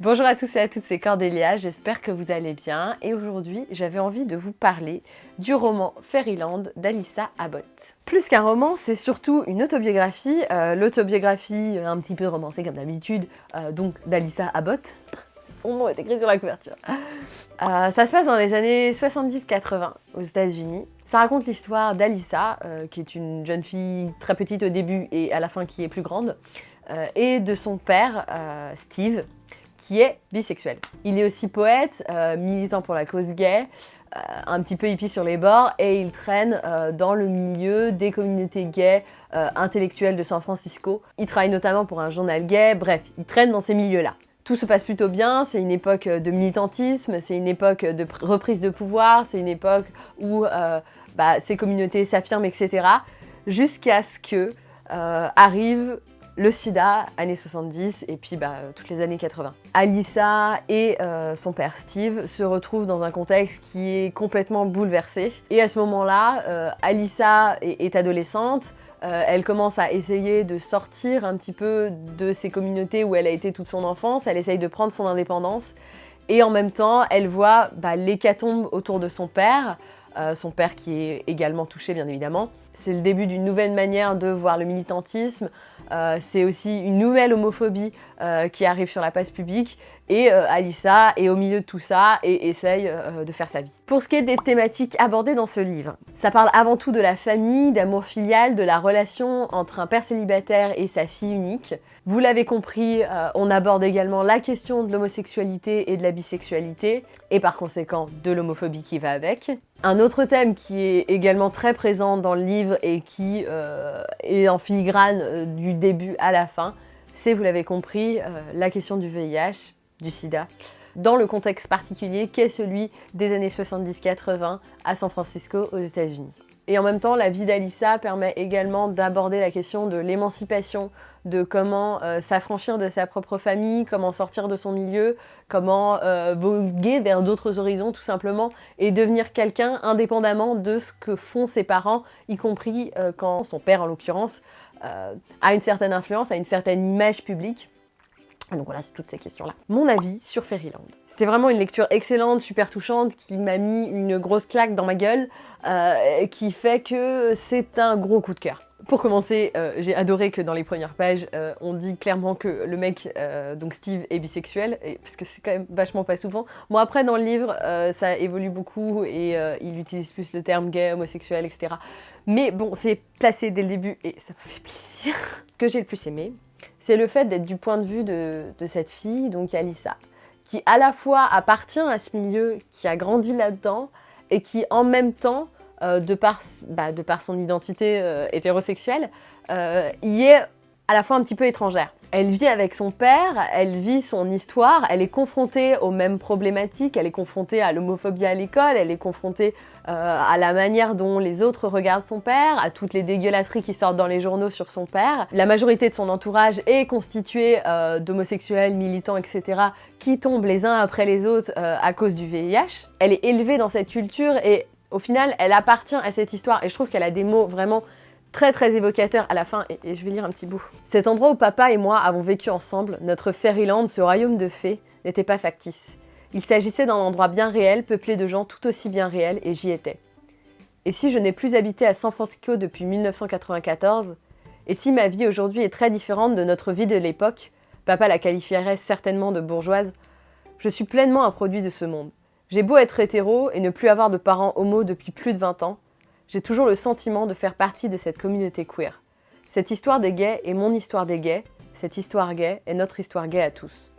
Bonjour à tous et à toutes, c'est Cordélia, j'espère que vous allez bien et aujourd'hui j'avais envie de vous parler du roman Fairyland d'Alissa Abbott. Plus qu'un roman, c'est surtout une autobiographie, euh, l'autobiographie un petit peu romancée comme d'habitude, euh, donc d'Alissa Abbott, son nom est écrit sur la couverture. Euh, ça se passe dans les années 70-80 aux États-Unis. Ça raconte l'histoire d'Alissa, qui est une jeune fille très petite au début et à la fin qui est plus grande, et de son père, Steve, qui est bisexuel. Il est aussi poète, euh, militant pour la cause gay, euh, un petit peu hippie sur les bords, et il traîne euh, dans le milieu des communautés gays intellectuelles de San Francisco. Il travaille notamment pour un journal gay, bref, il traîne dans ces milieux-là. Tout se passe plutôt bien, c'est une époque de militantisme, c'est une époque de reprise de pouvoir, c'est une époque où bah, ces communautés s'affirment, etc. Jusqu'à ce que arrive le sida, années 70, et puis bah, toutes les années 80. Alissa et euh, son père Steve se retrouvent dans un contexte qui est complètement bouleversé. Et à ce moment-là, euh, Alissa est, adolescente, euh, elle commence à essayer de sortir un petit peu de ces communautés où elle a été toute son enfance, elle essaye de prendre son indépendance, et en même temps, elle voit bah, l'hécatombe autour de son père, son père qui est également touché bien évidemment. C'est le début d'une nouvelle manière de voir le militantisme, euh, c'est aussi une nouvelle homophobie euh, qui arrive sur la place publique et euh, Alissa est au milieu de tout ça et essaye de faire sa vie. Pour ce qui est des thématiques abordées dans ce livre, ça parle avant tout de la famille, d'amour filial, de la relation entre un père célibataire et sa fille unique. Vous l'avez compris, on aborde également la question de l'homosexualité et de la bisexualité et par conséquent de l'homophobie qui va avec. Un autre thème qui est également très présent dans le livre et qui euh, est en filigrane euh, du début à la fin, c'est, vous l'avez compris, euh, la question du VIH, du sida, dans le contexte particulier qu'est celui des années 70-80 à San Francisco aux États-Unis. Et en même temps, la vie d'Alissa permet également d'aborder la question de l'émancipation, de comment euh, s'affranchir de sa propre famille, comment sortir de son milieu, comment euh, voguer vers d'autres horizons tout simplement, et devenir quelqu'un indépendamment de ce que font ses parents, y compris euh, quand son père en l'occurrence a une certaine influence, a une certaine image publique. Donc voilà, c'est toutes ces questions-là. Mon avis sur Fairyland. C'était vraiment une lecture excellente, super touchante, qui m'a mis une grosse claque dans ma gueule, euh, qui fait que c'est un gros coup de cœur. Pour commencer, euh, j'ai adoré que dans les premières pages, euh, on dit clairement que le mec, donc Steve, est bisexuel, parce que c'est quand même vachement pas souvent. Bon après, dans le livre, ça évolue beaucoup, et il utilise plus le terme gay, homosexuel, etc. Mais bon, c'est placé dès le début, et ça m'a fait plaisir. que j'ai le plus aimé, c'est le fait d'être du point de vue de, cette fille, donc Alissa, qui à la fois appartient à ce milieu, qui a grandi là-dedans, et qui en même temps, euh, de, par, bah, de, par, son identité euh, hétérosexuelle, euh, y est à la fois un petit peu étrangère. Elle vit avec son père, elle vit son histoire, elle est confrontée aux mêmes problématiques, elle est confrontée à l'homophobie à l'école, elle est confrontée euh, à la manière dont les autres regardent son père, à toutes les dégueulasseries qui sortent dans les journaux sur son père. La majorité de son entourage est constituée euh, d'homosexuels, militants, etc. qui tombent les uns après les autres euh, à cause du VIH. Elle est élevée dans cette culture et au final, elle appartient à cette histoire et je trouve qu'elle a des mots vraiment très très évocateur à la fin, et, je vais lire un petit bout. Cet endroit où papa et moi avons vécu ensemble, notre Fairyland, ce royaume de fées, n'était pas factice. Il s'agissait d'un endroit bien réel, peuplé de gens tout aussi bien réels, et j'y étais. Et si je n'ai plus habité à San Francisco depuis 1994, et si ma vie aujourd'hui est très différente de notre vie de l'époque, papa la qualifierait certainement de bourgeoise, je suis pleinement un produit de ce monde. J'ai beau être hétéro et ne plus avoir de parents homo depuis plus de 20 ans, j'ai toujours le sentiment de faire partie de cette communauté queer. Cette histoire des gays est mon histoire des gays, cette histoire gay est notre histoire gay à tous.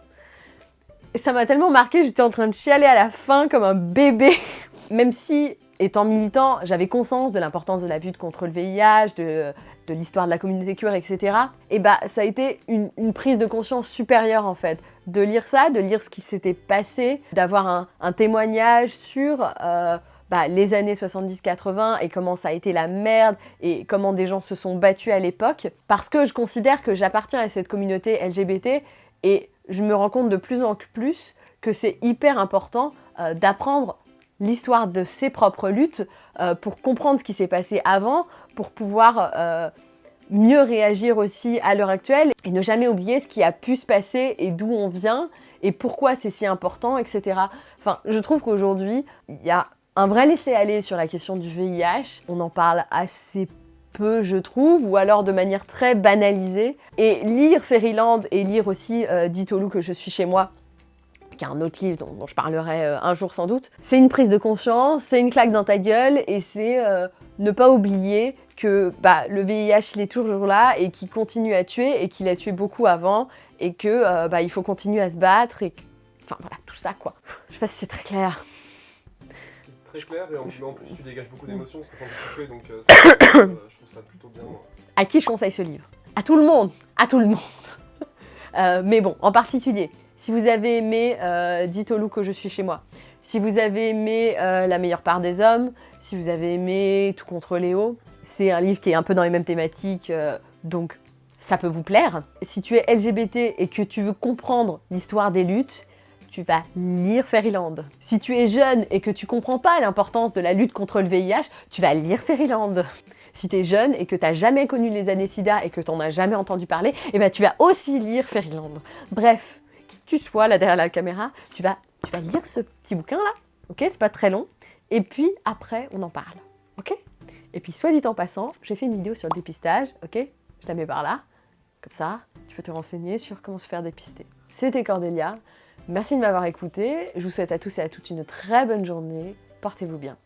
Ça m'a tellement marqué, j'étais en train de chialer à la fin comme un bébé. Même si, étant militant, j'avais conscience de l'importance de la lutte contre le VIH, de, l'histoire de la communauté queer, etc. Et bah ça a été une, prise de conscience supérieure en fait. De lire ça, de lire ce qui s'était passé, d'avoir un, témoignage sur... Euh, bah, les années 70-80 et comment ça a été la merde et comment des gens se sont battus à l'époque, parce que je considère que j'appartiens à cette communauté LGBT et je me rends compte de plus en plus que c'est hyper important euh, d'apprendre l'histoire de ses propres luttes euh, pour comprendre ce qui s'est passé avant, pour pouvoir euh, mieux réagir aussi à l'heure actuelle et ne jamais oublier ce qui a pu se passer et d'où on vient et pourquoi c'est si important, etc. Enfin, je trouve qu'aujourd'hui, il y a un vrai laisser-aller sur la question du VIH. On en parle assez peu, je trouve, ou alors de manière très banalisée. Et lire Fairyland et lire aussi euh, au loup que je suis chez moi, qui est un autre livre dont, je parlerai euh, un jour sans doute, c'est une prise de conscience, c'est une claque dans ta gueule, et c'est euh, ne pas oublier que bah, le VIH il est toujours là et qu'il continue à tuer et qu'il a tué beaucoup avant et que euh, bah, il faut continuer à se battre et enfin voilà tout ça quoi. Je sais pas si c'est très clair. Très clair et en, plus tu dégages beaucoup d'émotions parce me toucher donc euh, je trouve ça plutôt bien. À qui je conseille ce livre? À tout le monde À tout le monde euh, Mais bon, en particulier, si vous avez aimé Dites au loup que je suis chez moi, si vous avez aimé La meilleure part des hommes, si vous avez aimé Tout contre Léo, c'est un livre qui est un peu dans les mêmes thématiques, euh, donc ça peut vous plaire. Si tu es LGBT et que tu veux comprendre l'histoire des luttes, tu vas lire Fairyland. Si tu es jeune et que tu comprends pas l'importance de la lutte contre le VIH, tu vas lire Fairyland. Si tu es jeune et que tu n'as jamais connu les années SIDA et que tu n'en as jamais entendu parler, eh ben tu vas aussi lire Fairyland. Bref, qui tu sois là derrière la caméra, tu vas, tu vas lire ce petit bouquin là, ok? C'est pas très long. Et puis après, on en parle, ok? Et puis, soit dit en passant, j'ai fait une vidéo sur le dépistage, ok? Je la mets par là, comme ça, tu peux te renseigner sur comment se faire dépister. C'était Cordélia, merci de m'avoir écouté, je vous souhaite à tous et à toutes une très bonne journée, portez-vous bien.